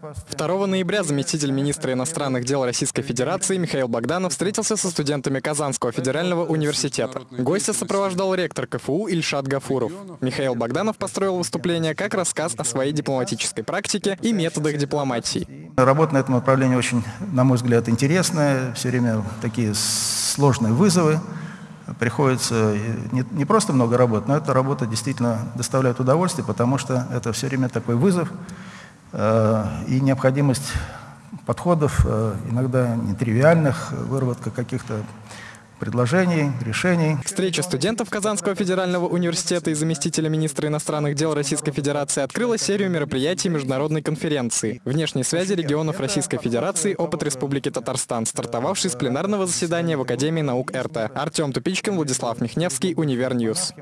2 ноября заместитель министра иностранных дел Российской Федерации Михаил Богданов встретился со студентами Казанского федерального университета. Гостя сопровождал ректор КФУ Ильшат Гафуров. Михаил Богданов построил выступление как рассказ о своей дипломатической практике и методах дипломатии. Работа на этом направлении очень, на мой взгляд, интересная. Все время такие сложные вызовы. Приходится не, не просто много работать, но эта работа действительно доставляет удовольствие, потому что это все время такой вызов э, и необходимость подходов, э, иногда нетривиальных, выработка каких-то предложений, решений. Встреча студентов Казанского федерального университета и заместителя министра иностранных дел Российской Федерации открыла серию мероприятий международной конференции «Внешние связи регионов Российской Федерации. Опыт Республики Татарстан», стартовавший с пленарного заседания в Академии наук РТ. Артем Тупичкин, Владислав Михневский, Univer News.